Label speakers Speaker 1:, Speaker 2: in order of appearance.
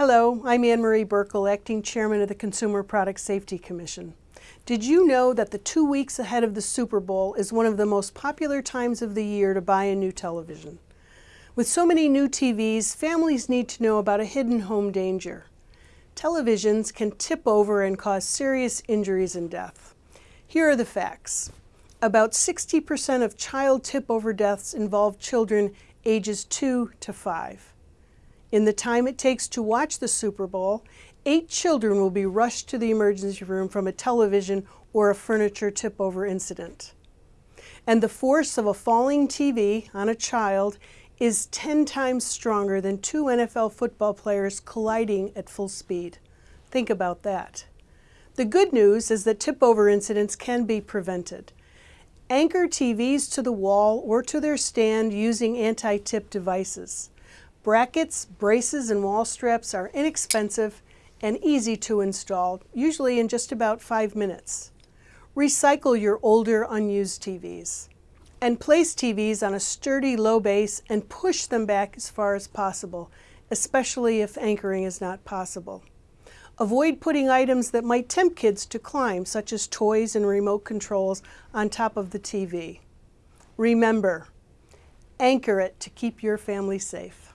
Speaker 1: Hello, I'm Anne Marie Buerkle, Acting Chairman of the Consumer Product Safety Commission. Did you know that the two weeks ahead of the Super Bowl is one of the most popular times of the year to buy a new television? With so many new TVs, families need to know about a hidden home danger. Televisions can tip over and cause serious injuries and death. Here are the facts. About 60% of child tip-over deaths involve children ages 2 to 5. In the time it takes to watch the Super Bowl, eight children will be rushed to the emergency room from a television or a furniture tip-over incident. And the force of a falling TV on a child is 10 times stronger than two NFL football players colliding at full speed. Think about that. The good news is that tip-over incidents can be prevented. Anchor TVs to the wall or to their stand using anti-tip devices. Brackets, braces, and wall straps are inexpensive and easy to install, usually in just about five minutes. Recycle your older unused TVs and place TVs on a sturdy low base and push them back as far as possible, especially if anchoring is not possible. Avoid putting items that might tempt kids to climb, such as toys and remote controls, on top of the TV. Remember, anchor it to keep your family safe.